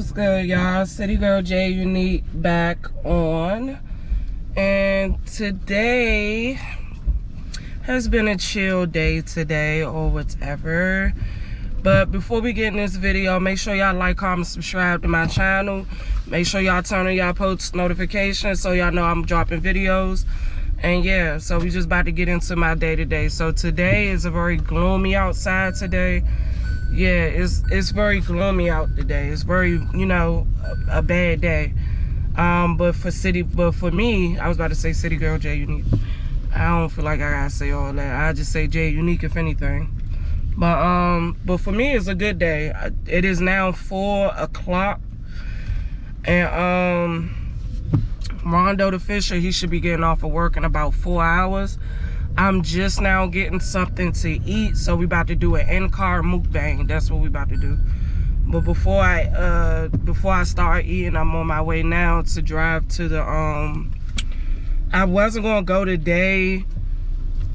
what's good, y'all? City Girl J Unique back on. And today has been a chill day today or whatever. But before we get in this video, make sure y'all like, comment, subscribe to my channel. Make sure y'all turn on y'all post notifications so y'all know I'm dropping videos. And yeah, so we just about to get into my day today. So today is a very gloomy outside today yeah it's it's very gloomy out today. It's very you know a, a, bad day. Um but for city but for me i was about to say city girl j unique. I don't feel like i gotta say all that. I just say j unique if anything. But um but for me it's a good day. It is now four o'clock. And um rondo the fisher he should be getting off of work in about four hours I'm just now getting something to eat. So we about to do an in-car mukbang. That's what we about to do. But before I uh before I start eating, I'm on my way now to drive to the um I wasn't gonna go today.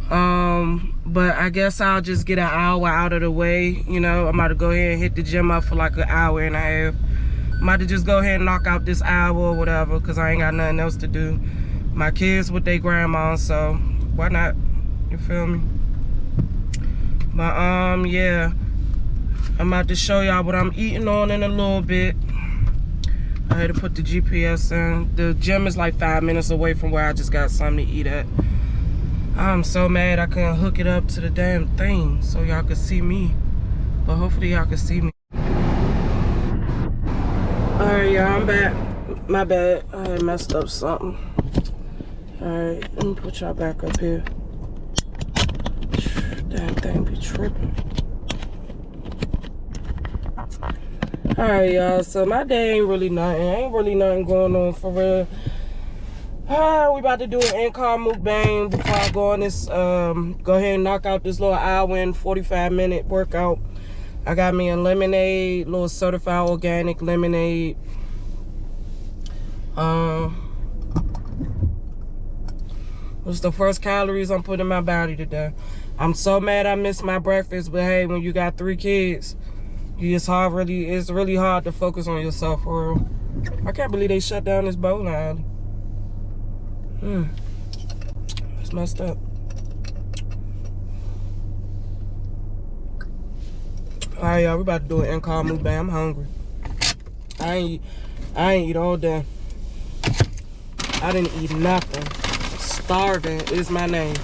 Um, but I guess I'll just get an hour out of the way. You know, I'm about to go ahead and hit the gym up for like an hour and a half. I'm about to just go ahead and knock out this hour or whatever because I ain't got nothing else to do. My kids with their grandma, so why not you feel me? But um, yeah. I'm about to show y'all what I'm eating on in a little bit. I had to put the GPS in. The gym is like five minutes away from where I just got something to eat at. I'm so mad I couldn't hook it up to the damn thing so y'all could see me. But hopefully y'all can see me. Alright, y'all, I'm back. My bad. I messed up something. Alright, let me put y'all back up here. Damn thing be tripping. Alright, y'all. So my day ain't really nothing. Ain't really nothing going on for real. Ah, we about to do an in-car mukbang before I go on this, um, go ahead and knock out this little hour and 45 minute workout. I got me a lemonade, little certified organic lemonade. Um, what's the first calories I'm putting in my body today? I'm so mad I missed my breakfast, but hey, when you got three kids, it's hard really it's really hard to focus on yourself for real. I can't believe they shut down this bowling alley. Hmm. It's messed up. Alright, y'all, we about to do an in-car mukbang. I'm hungry. I ain't I ain't eat all day. I didn't eat nothing. Starving is my name.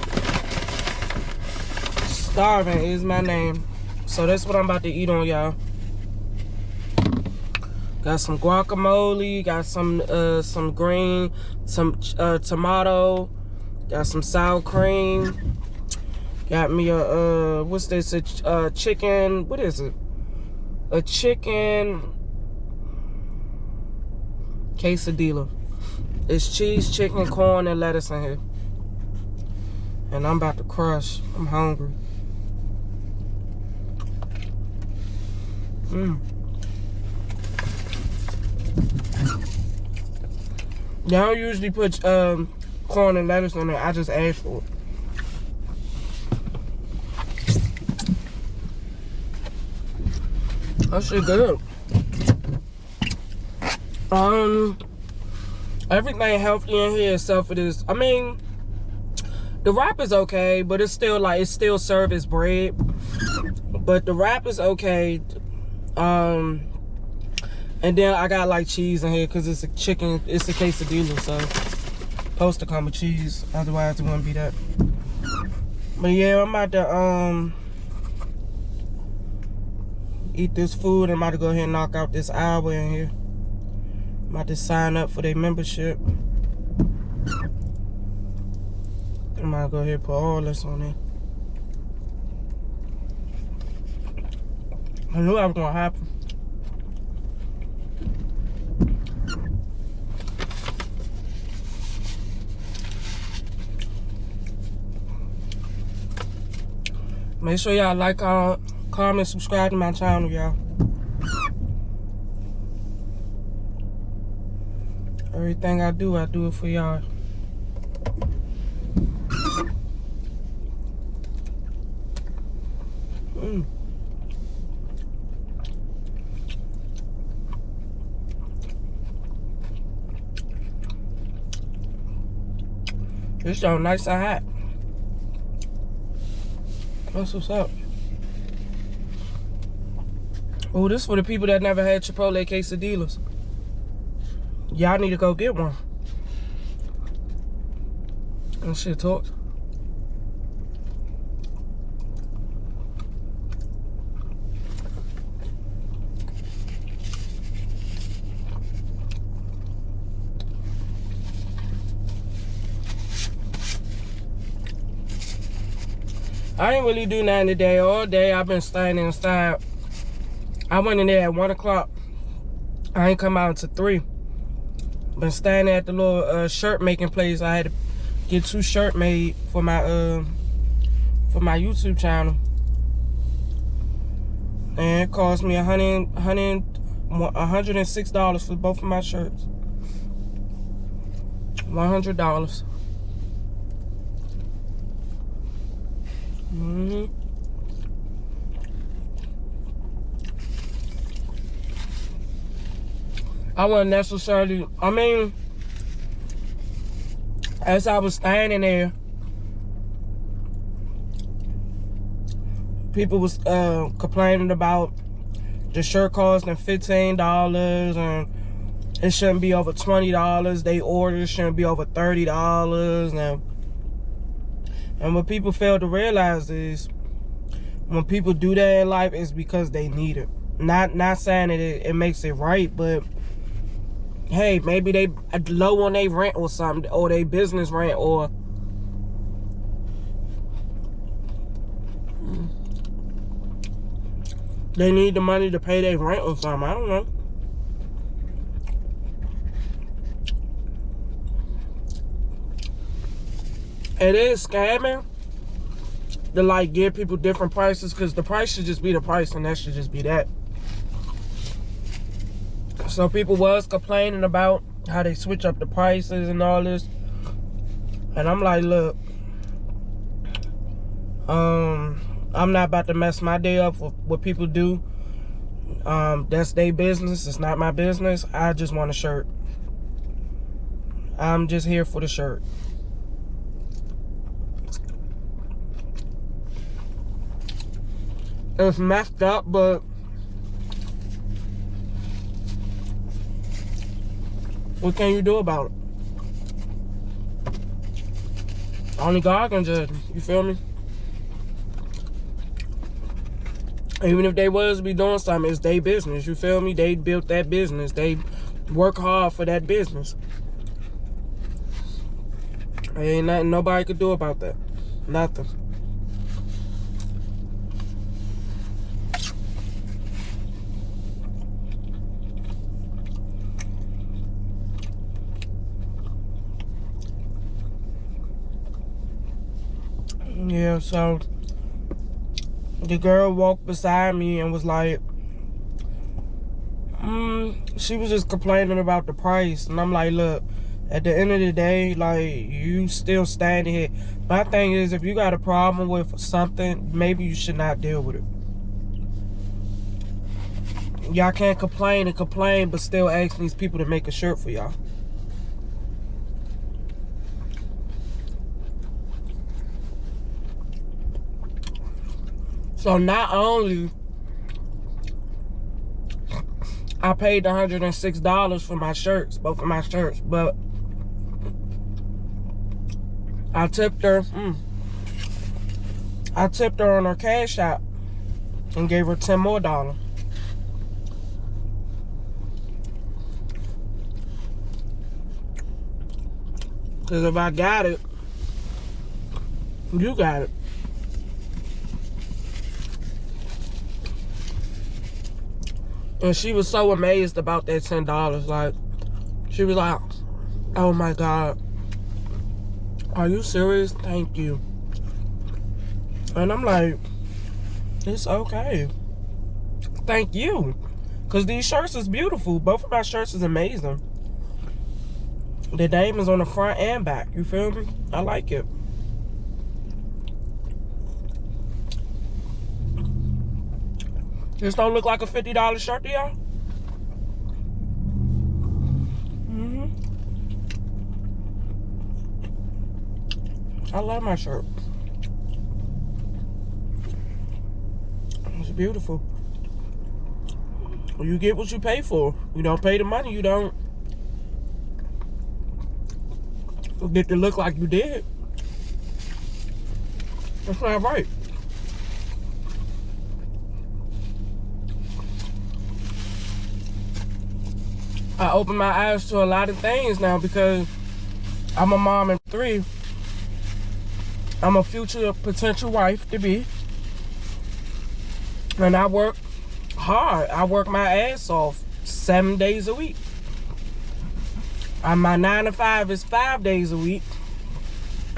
Starving is my name. So that's what i'm about to eat on y'all. Got some guacamole got some uh some green some uh tomato got some sour cream. Got me a uh what's this a uh, chicken what is it? A chicken quesadilla. It's cheese chicken corn and lettuce in here and i'm about to crush i'm hungry Mm. They don't usually put um, corn and lettuce on it. I just asked for it. That shit good. Um, everything healthy in here except for this. I mean, the wrap is okay, but it's still like, it's still served as bread. But the wrap is okay. Um, and then I got like cheese in here because it's a chicken, it's a quesadilla, so supposed to come with cheese. Otherwise, it wouldn't be that. But yeah, I'm about to um eat this food. I'm about to go ahead and knock out this hour in here. I'm about to sign up for their membership. About to go ahead and put all this on there. I knew that was gonna happen. Make sure y'all like, uh, comment, subscribe to my channel, y'all. Everything I do, I do it for y'all. Mm. This It's so nice and hot. That's what's up. Oh, this for the people that never had Chipotle quesadillas. Y'all need to go get one. And shit talks. I ain't really do nothing today. All day I've been standing inside. I went in there at one o'clock. I ain't come out until three. Been standing at the little uh, shirt making place. I had to get two shirt made for my uh for my YouTube channel. And it cost me a hundred, hundred, hundred and six dollars for both of my shirts. One hundred dollars. Mm I wasn't necessarily, I mean, as I was standing there, people was uh, complaining about the shirt costing $15 and it shouldn't be over $20. They orders shouldn't be over $30 and and what people fail to realize is when people do that in life, it's because they need it. Not not saying that it, it makes it right, but hey, maybe they uh, low on their rent or something, or their business rent, or they need the money to pay their rent or something. I don't know. It is scamming to like give people different prices because the price should just be the price and that should just be that. So people was complaining about how they switch up the prices and all this. And I'm like, look, um, I'm not about to mess my day up with what people do. Um, that's their business. It's not my business. I just want a shirt. I'm just here for the shirt. It's messed up, but what can you do about it? Only God can judge You feel me? Even if they was be doing something, it's their business. You feel me? They built that business. They work hard for that business. Ain't nothing nobody could do about that. Nothing. Yeah, so the girl walked beside me and was like, mm, she was just complaining about the price. And I'm like, look, at the end of the day, like, you still standing here. My thing is, if you got a problem with something, maybe you should not deal with it. Y'all can't complain and complain, but still ask these people to make a shirt for y'all. So not only I paid $106 for my shirts, both of my shirts, but I tipped her, mm, I tipped her on her cash app and gave her 10 more dollars. Cause if I got it, you got it. And she was so amazed about that $10. Like, she was like, oh my God. Are you serious? Thank you. And I'm like, it's okay. Thank you. Because these shirts is beautiful. Both of my shirts is amazing. The is on the front and back. You feel me? I like it. This don't look like a $50 shirt to y'all? Mm -hmm. I love my shirt. It's beautiful. You get what you pay for. You don't pay the money, you don't get to look like you did. That's not right. I open my eyes to a lot of things now because I'm a mom and three. I'm a future potential wife to be. And I work hard. I work my ass off seven days a week. And my nine to five is five days a week.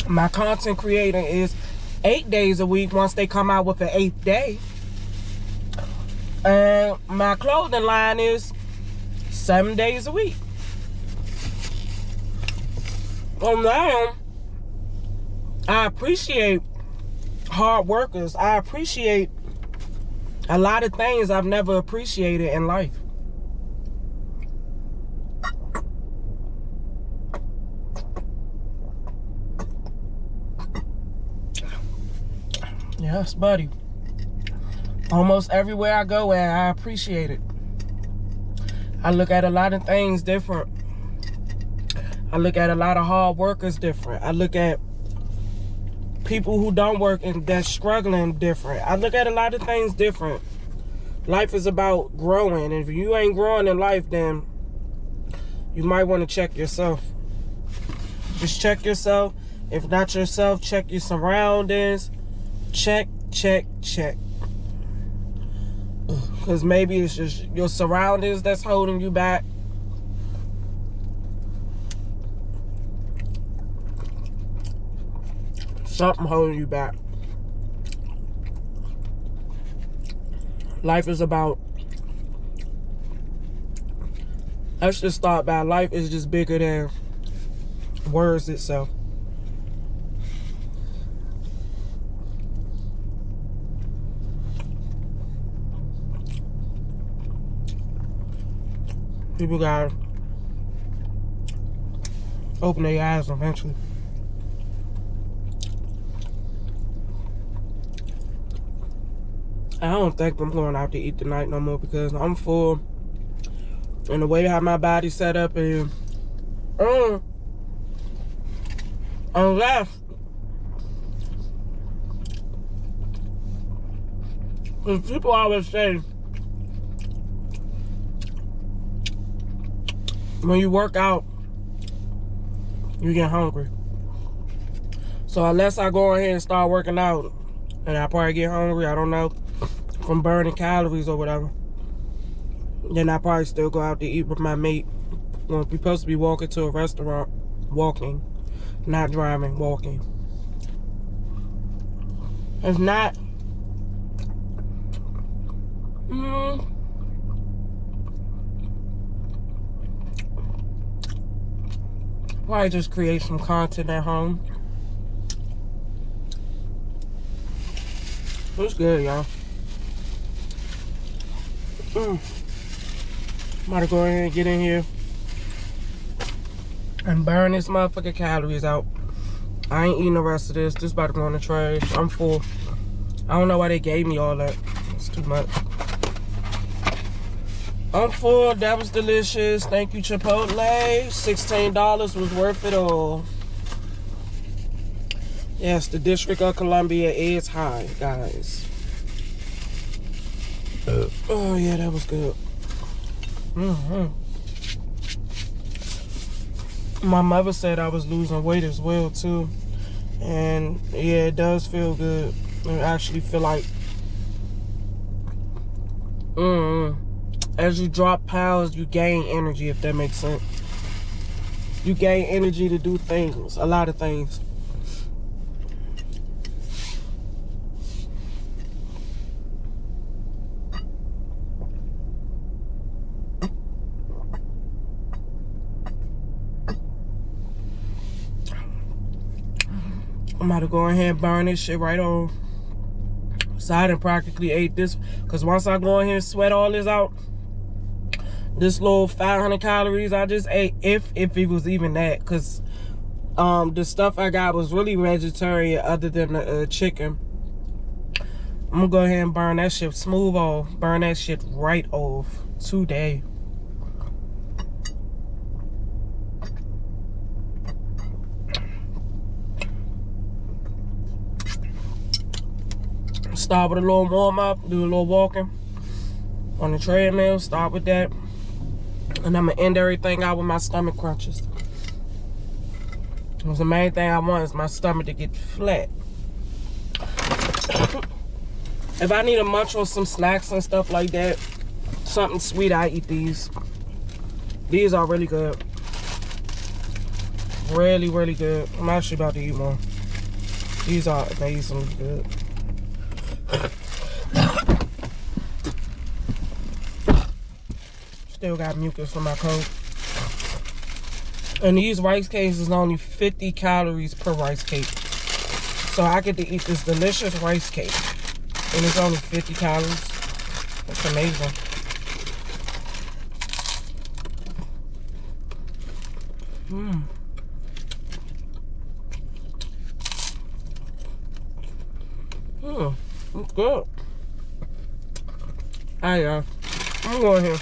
My content creating is eight days a week once they come out with an eighth day. And my clothing line is seven days a week. Well, now, I appreciate hard workers. I appreciate a lot of things I've never appreciated in life. Yes, buddy. Almost everywhere I go I appreciate it. I look at a lot of things different. I look at a lot of hard workers different. I look at people who don't work and that's struggling different. I look at a lot of things different. Life is about growing. And if you ain't growing in life, then you might want to check yourself. Just check yourself. If not yourself, check your surroundings. Check, check, check. Because maybe it's just your surroundings that's holding you back. Something holding you back. Life is about let's just start by life is just bigger than words itself. People gotta open their eyes eventually. I don't think I'm going out to eat tonight no more because I'm full. And the way how my body set up and um, unless because people always say when you work out you get hungry so unless I go ahead and start working out and I probably get hungry I don't know from burning calories or whatever. Then I probably still go out to eat with my mate. We're supposed to be walking to a restaurant. Walking. Not driving, walking. If not, mm, probably just create some content at home. It's good, y'all. Mm. I'm about to go ahead and get in here and burn this motherfucking calories out. I ain't eating the rest of this. This about to go in the trash. I'm full. I don't know why they gave me all that. It's too much. I'm full. That was delicious. Thank you, Chipotle. $16 was worth it all. Yes, the District of Columbia is high, guys. Uh, oh yeah, that was good. Mm -hmm. My mother said I was losing weight as well too, and yeah, it does feel good. I actually feel like, mm, as you drop pounds, you gain energy. If that makes sense, you gain energy to do things, a lot of things. I'm about to go ahead and burn this shit right off. So I done practically ate this. Because once I go in here and sweat all this out, this little 500 calories I just ate, if if it was even that. Because Um, the stuff I got was really vegetarian other than the uh, chicken. I'm gonna go ahead and burn that shit smooth off. Burn that shit right off today. Start with a little warm up, do a little walking on the treadmill. Start with that. And I'm gonna end everything out with my stomach crunches. Because the main thing I want is my stomach to get flat. if I need a munch on some snacks and stuff like that, something sweet, I eat these. These are really good. Really, really good. I'm actually about to eat one. These are amazingly good. Still got mucus from my coat. And these rice cakes is only 50 calories per rice cake. So I get to eat this delicious rice cake. And it's only 50 calories. That's amazing. Mmm. Mmm. It's good. Alright, y'all. I'm going here.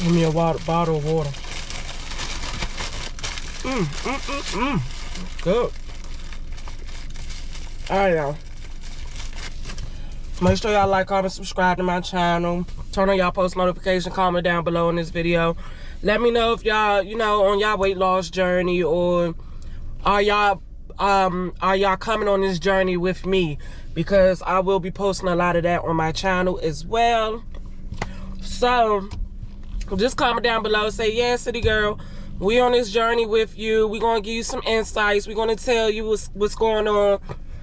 Give me a water, bottle of water. Mmm, mmm, mmm, mmm. Good. Alright, y'all. Make sure y'all like, comment, subscribe to my channel. Turn on y'all post notification, comment down below in this video. Let me know if y'all, you know, on y'all weight loss journey or are y'all um are y'all coming on this journey with me because i will be posting a lot of that on my channel as well so just comment down below say yeah city girl we on this journey with you we're gonna give you some insights we're gonna tell you what's what's going on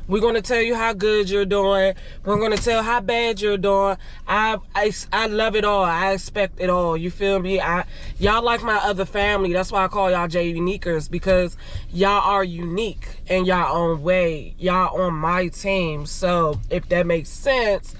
we're to tell you how good you're doing. We're to tell how bad you're doing. I, I, I love it all. I expect it all. You feel me? I Y'all like my other family. That's why I call y'all J Uniquers because y'all are unique in y'all own way. Y'all on my team. So if that makes sense,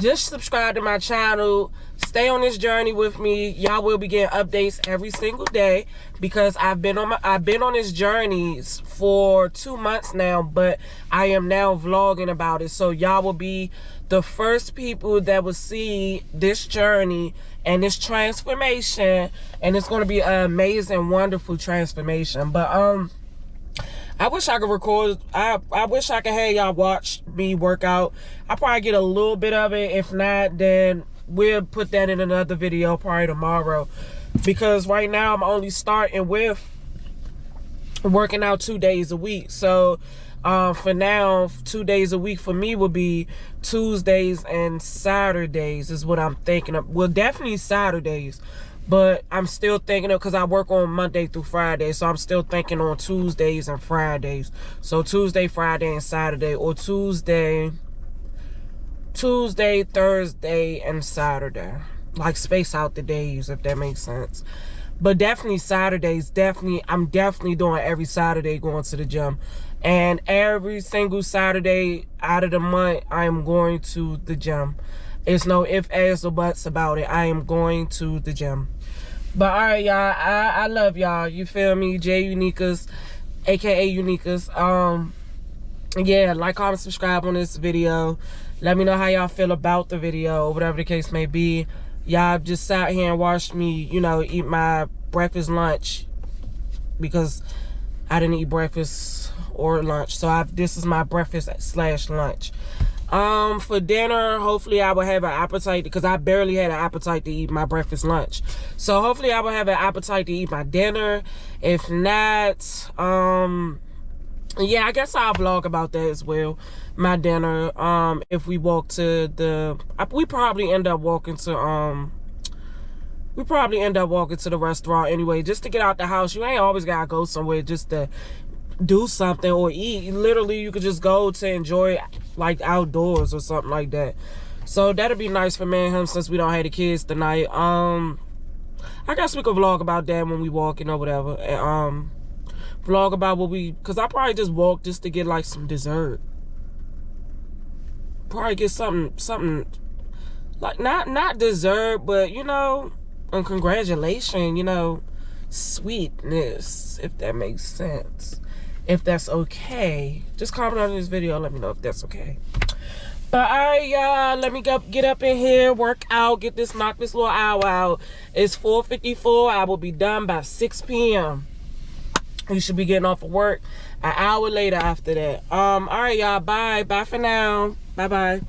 just subscribe to my channel. Stay on this journey with me. Y'all will be getting updates every single day because i've been on my i've been on this journey for two months now but i am now vlogging about it. So y'all will be the first people that will see this journey and this transformation. And it's going to be an amazing wonderful transformation. But um I wish I could record. I, I wish I could have y'all watch me work out. I probably get a little bit of it. If not, then we'll put that in another video probably tomorrow. Because right now I'm only starting with working out two days a week. So uh, for now, two days a week for me would be Tuesdays and Saturdays is what I'm thinking of. Well, definitely Saturdays but I'm still thinking of because I work on Monday through Friday, so I'm still thinking on Tuesdays and Fridays. So Tuesday, Friday, and Saturday, or Tuesday, Tuesday, Thursday, and Saturday. Like space out the days, if that makes sense. But definitely Saturdays, definitely, I'm definitely doing every Saturday going to the gym. And every single Saturday out of the month, I am going to the gym. It's no if, ands, or buts about it. I am going to the gym. But all right, y'all. I, I love y'all. You feel me? J Uniquers, aka Uniquers. Um, yeah, like, comment, subscribe on this video. Let me know how y'all feel about the video, whatever the case may be. Y'all just sat here and watched me, you know, eat my breakfast, lunch, because I didn't eat breakfast or lunch. So I, this is my breakfast slash lunch. Um, for dinner, hopefully I will have an appetite because I barely had an appetite to eat my breakfast lunch. So hopefully I will have an appetite to eat my dinner. If not, um, yeah, I guess I'll vlog about that as well. My dinner, um, if we walk to the, we probably end up walking to, um, we probably end up walking to the restaurant anyway, just to get out the house. You ain't always gotta go somewhere just to do something or eat. Literally, you could just go to enjoy like outdoors or something like that. So that'd be nice for me and him since we don't have the kids tonight. Um, I guess we could vlog about that when we walking or whatever. And, um, vlog about what we, cause I probably just walk just to get like some dessert. Probably get something, something like not not dessert, but you know, and congratulations, you know, sweetness, if that makes sense. If that's okay. Just comment on this video let me know if that's okay. But all right, y'all, let me go get up in here, work out, get this, knock this little hour out. It's 4.54. I will be done by 6 p.m. You should be getting off of work an hour later after that. Um, all right, y'all, bye. Bye for now. Bye-bye.